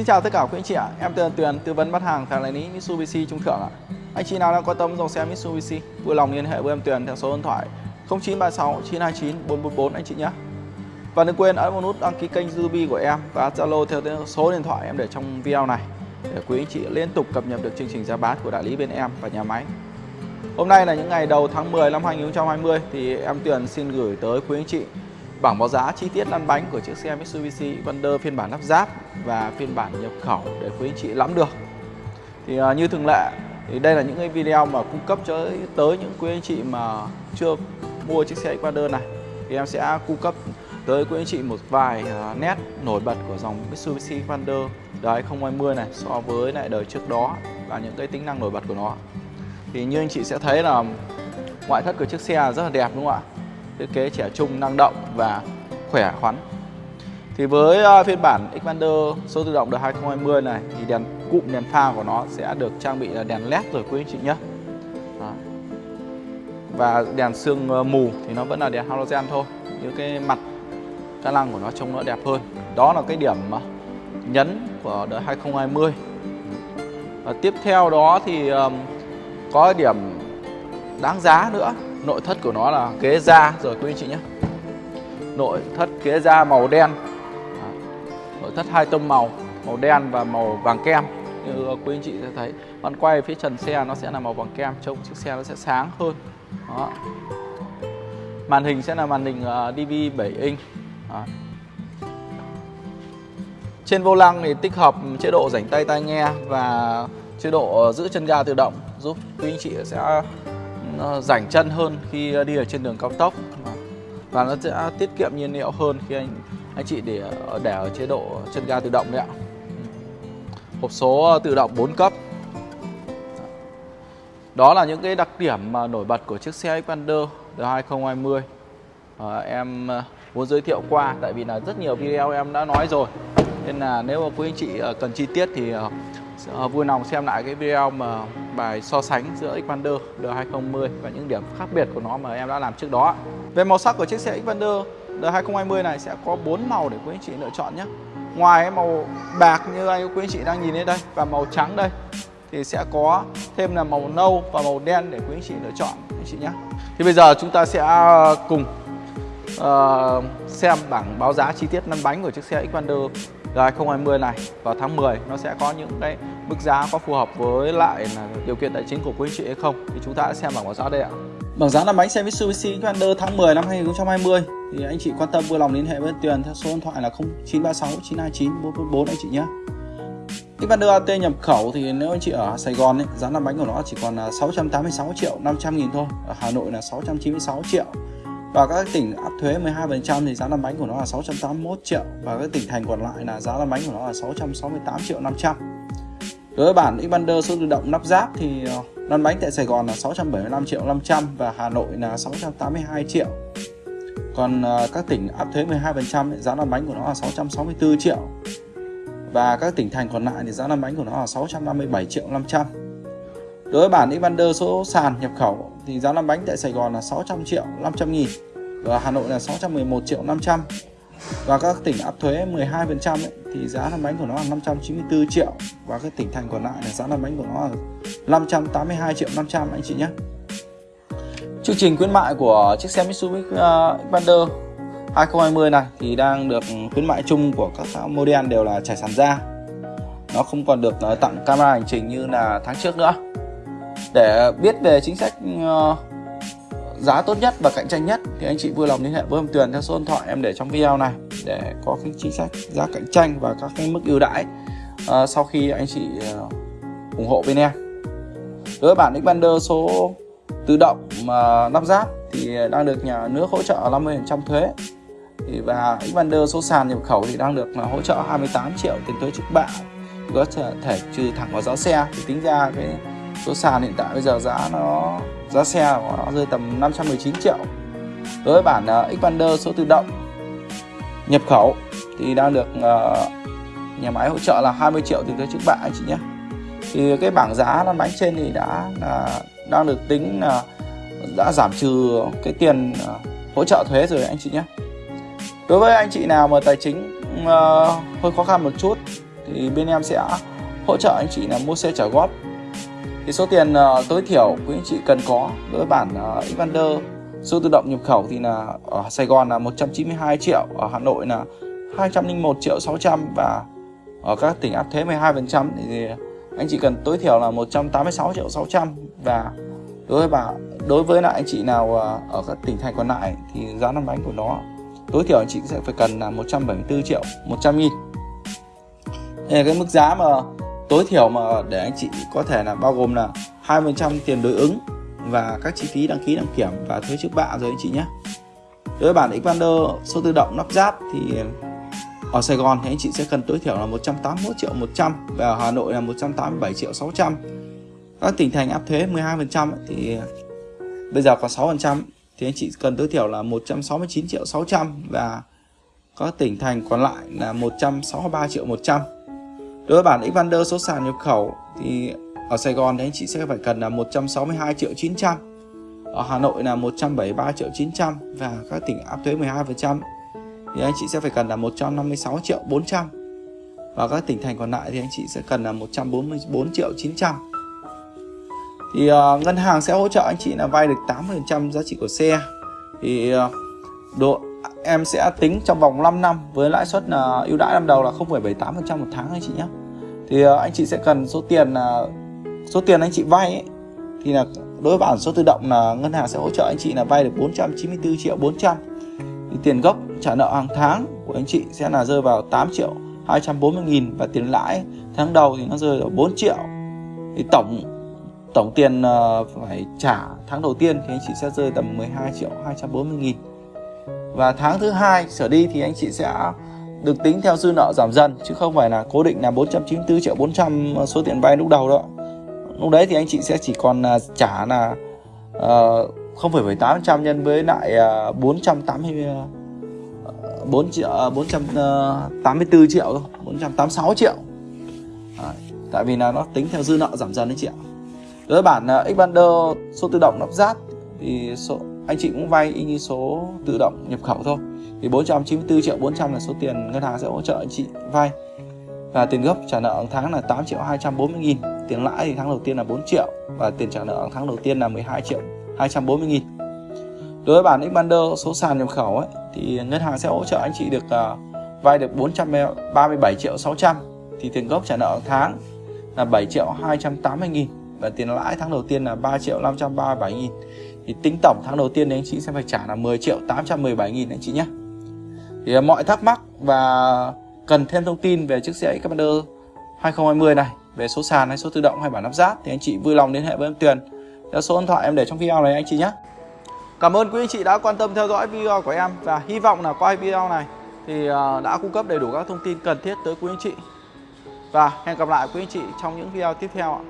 Xin chào tất cả quý anh chị ạ, em tên Tuyền, tư vấn bắt hàng tại đại lý Mitsubishi Trung Thượng ạ. Anh chị nào đang quan tâm dòng xe Mitsubishi, vui lòng liên hệ với em Tuyền theo số điện thoại 0936 929 444 anh chị nhé. Và đừng quên ấn vào nút đăng ký kênh YouTube của em và Zalo theo số điện thoại em để trong video này để quý anh chị liên tục cập nhật được chương trình giá bán của đại lý bên em và nhà máy. Hôm nay là những ngày đầu tháng 10 năm 2020 thì em Tuyền xin gửi tới quý anh chị bảng báo giá, chi tiết lăn bánh của chiếc xe Mitsubishi Xpander phiên bản lắp ráp và phiên bản nhập khẩu để quý anh chị nắm được. Thì à, như thường lệ, thì đây là những cái video mà cung cấp cho, tới những quý anh chị mà chưa mua chiếc xe Xpander này thì em sẽ cung cấp tới quý anh chị một vài à, nét nổi bật của dòng Mitsubishi Xpander đời 2020 này, so với lại đời trước đó và những cái tính năng nổi bật của nó. Thì như anh chị sẽ thấy là ngoại thất của chiếc xe rất là đẹp, đúng không ạ? Thiết kế trẻ trung, năng động và khỏe khoắn. Thì với ờ, phiên bản Xpander số tự động đời 2020 này thì đèn cụm đèn pha của nó sẽ được trang bị là đèn led rồi quý anh chị nhé. Và đèn sương ờ, mù thì nó vẫn là đèn halogen thôi. Những cái mặt ca lăng của nó trông nó đẹp hơn. Đó là cái điểm ờ, nhấn của đời 2020. Và tiếp theo đó thì um, có điểm đáng giá nữa nội thất của nó là ghế da. Rồi quý anh chị nhé. Nội thất ghế da màu đen. Nội thất hai tông màu màu đen và màu vàng kem. Như quý anh chị sẽ thấy, bạn quay phía trần xe nó sẽ là màu vàng kem, trông chiếc xe nó sẽ sáng hơn. Đó. màn hình sẽ là màn hình ờ, DV 7 inch. Đó. trên vô lăng thì tích hợp chế độ rảnh tay tai nghe và chế độ ờ, giữ chân ga tự động, giúp quý anh chị sẽ Ờ, rảnh chân hơn khi đi ở trên đường cao tốc. Và nó sẽ tiết kiệm nhiên liệu hơn khi anh anh chị để để ở chế độ chân ga tự động đấy ạ. Hộp số ờ, tự động 4 cấp. Đó là những cái đặc điểm mà nổi bật của chiếc xe Xpander đời 2020 à, em ờ, muốn giới thiệu qua tại vì là rất nhiều video em đã nói rồi. Nên là nếu mà quý anh chị cần chi tiết thì Ờ, vui lòng xem lại cái video mà bài so sánh giữa Xpander D2020 và những điểm khác biệt của nó mà em đã làm trước đó. Về màu sắc của chiếc xe Xpander D2020 này sẽ có 4 màu để quý anh chị lựa chọn nhé. Ngoài màu bạc như anh quý anh chị đang nhìn thấy đây và màu trắng đây thì sẽ có thêm là màu nâu và màu đen để quý anh chị lựa chọn anh chị nhé. Thì bây giờ chúng ta sẽ ờ, cùng uh, xem bảng báo giá chi tiết lăn bánh của chiếc xe Xpander R2020 này vào tháng 10 nó sẽ có những cái mức giá có phù hợp với lại là điều kiện tài chính của quý anh chị hay không thì chúng ta sẽ xem bảng báo giá đây ạ. Bảng giá là bánh xe Mitsubishi Xpander tháng 10 năm 2020 thì anh chị quan tâm vui lòng liên hệ với Tuyền theo số điện thoại là 0936 929 444 anh chị nhé. Xpander AT nhập khẩu thì nếu anh chị ở Sài Gòn ấy, giá lăn bánh của nó chỉ còn 686 triệu 500 nghìn thôi. Ở Hà Nội là 696 triệu và các tỉnh áp thuế 12% thì giá lăn bánh của nó là 681 triệu. Và các tỉnh thành còn lại là giá lăn bánh của nó là 668 triệu 500 đối với bản Xpander số tự động lắp ráp thì ờ, lăn bánh tại Sài Gòn là 675 triệu 500 và Hà Nội là 682 triệu. Còn ờ, các tỉnh áp thuế 12% thì giá lăn bánh của nó là 664 triệu. Và các tỉnh thành còn lại thì giá lăn bánh của nó là 657 triệu 500 Đối với bản Xpander số sàn nhập khẩu thì giá lăn bánh tại Sài Gòn là 600 triệu 500 nghìn. Và Hà Nội là 611 triệu 500 và các tỉnh áp thuế 12% ấy, thì giá lăn bánh của nó là 594 triệu. Và các tỉnh thành còn lại là giá lăn bánh của nó là 582 triệu 500 anh chị nhé. Chương trình khuyến mại của chiếc xe Mitsubishi uh, Xpander 2020 này thì đang được khuyến mại chung của các model đều là trải sàn da. Nó không còn được uh, tặng camera hành trình như là tháng trước nữa để biết về chính sách ờ, giá tốt nhất và cạnh tranh nhất thì anh chị vui lòng liên hệ với em Tuyền theo số điện thoại em để trong video này để có cái chính sách giá cạnh tranh và các cái mức ưu đãi uh, sau khi anh chị uh, ủng hộ bên em. Đối với bản Xpander số tự động mà lắp ráp thì đang được nhà nước hỗ trợ 50% thuế thì và Xpander số sàn nhập khẩu thì đang được là hỗ trợ 28 triệu tiền thuế trước bạ có thể trừ thẳng vào giá xe thì tính ra cái số sàn hiện tại bây giờ giá nó giá xe của nó rơi tầm 519 triệu. Đối với bản uh, Xpander số tự động nhập khẩu thì đang được uh, nhà máy hỗ trợ là 20 triệu tiền thuế trước bạ anh chị nhé. Thì cái bảng giá lăn bánh trên thì đã là đang được tính là đã giảm trừ cái tiền uh, hỗ trợ thuế rồi anh chị nhé. Đối với anh chị nào mà tài chính uh, hơi khó khăn một chút thì bên em sẽ hỗ trợ anh chị là mua xe trả góp thì số tiền uh, tối thiểu quý anh chị cần có đối với bản uh, Evander. Số tự động nhập khẩu thì là ở Sài Gòn là 192 triệu ở Hà Nội là 201 triệu 600 và ở các tỉnh áp thuế 12% thì anh chị cần tối thiểu là 186 triệu 600 và đối với bà đối với lại anh chị nào à, ở các tỉnh thành còn lại thì giá năm bánh của nó tối thiểu anh chị sẽ phải cần là 174 triệu 100 nghìn. Đây là cái mức giá mà tối thiểu mà để anh chị có thể là bao gồm là 20% tiền đối ứng và các chi phí đăng ký đăng kiểm và thuế trước bạ rồi anh chị nhé. Đối với bản Xpander số tự động lắp ráp thì ở Sài Gòn thì anh chị sẽ cần tối thiểu là 181 triệu 100 và ở Hà Nội là 187 triệu 600 các tỉnh thành áp thuế 12% thì bây giờ còn 6% thì anh chị cần tối thiểu là 169 triệu 600 và các tỉnh thành còn lại là 163 triệu 100 đối với bản Xvander số sàn nhập khẩu thì ở Sài Gòn thì anh chị sẽ phải cần là 162 triệu 900 ở Hà Nội là 173 triệu 900 và các tỉnh áp thuế 12% thì anh chị sẽ phải cần là 156 triệu 400 và các tỉnh thành còn lại thì anh chị sẽ cần là 144 triệu 900 thì uh, ngân hàng sẽ hỗ trợ anh chị là vay được 80% giá trị của xe. Thì uh, độ em sẽ tính trong vòng 5 năm với lãi suất là ưu đãi năm đầu là 0,78% một tháng anh chị nhé thì ờ, anh chị sẽ cần số tiền là số tiền anh chị vay ấy, thì là đối với bản số tự động là ngân hàng sẽ hỗ trợ anh chị là vay được 494 triệu 400 thì tiền gốc trả nợ hàng tháng của anh chị sẽ là rơi vào 8 triệu 240 nghìn và tiền lãi tháng đầu thì nó rơi vào 4 triệu. Thì tổng tổng tiền ờ, phải trả tháng đầu tiên thì anh chị sẽ rơi tầm 12 triệu 240 nghìn. Và tháng thứ hai trở đi thì anh chị sẽ được tính theo dư nợ giảm dần chứ không phải là cố định là 494 triệu 400 số tiền vay lúc đầu đó lúc đấy thì anh chị sẽ chỉ còn à, trả là ờ, uh, 0,78% nhân với lại à, 480 4 à, triệu 484 triệu thôi 486 triệu. À, tại vì là nó tính theo dư nợ giảm dần đấy chị ạ. Đối với bản Xpander số tự động lắp ráp thì số anh chị cũng vay y như số tự động nhập khẩu thôi thì 494 triệu 400 là số tiền ngân hàng sẽ hỗ trợ chị vay. Và tiền gốc trả nợ tháng là 8 triệu 240 nghìn. Tiền lãi thì tháng đầu tiên là 4 triệu và tiền trả nợ tháng đầu tiên là 12 triệu 240 nghìn. Đối với bản Xpander số sàn nhập khẩu ấy thì ngân hàng sẽ hỗ trợ anh chị được uh, vay được 437 triệu 600 thì tiền gốc trả nợ tháng là 7 triệu 280 nghìn và tiền lãi tháng đầu tiên là 3 triệu 537 nghìn. Thì tính tổng tháng đầu tiên thì anh chị sẽ phải trả là 10 triệu 817 nghìn anh chị nhé thì à, mọi thắc mắc và cần thêm thông tin về chiếc xe Xpander 2020 này, về số sàn hay số tự động hay bản lắp ráp thì anh chị vui lòng liên hệ với em Tuyền. Theo số điện thoại em để trong video này anh chị nhé. Cảm ơn quý anh chị đã quan tâm theo dõi video của em và hy vọng là qua video này thì à, đã cung cấp đầy đủ các thông tin cần thiết tới quý anh chị. Và hẹn gặp lại quý anh chị trong những video tiếp theo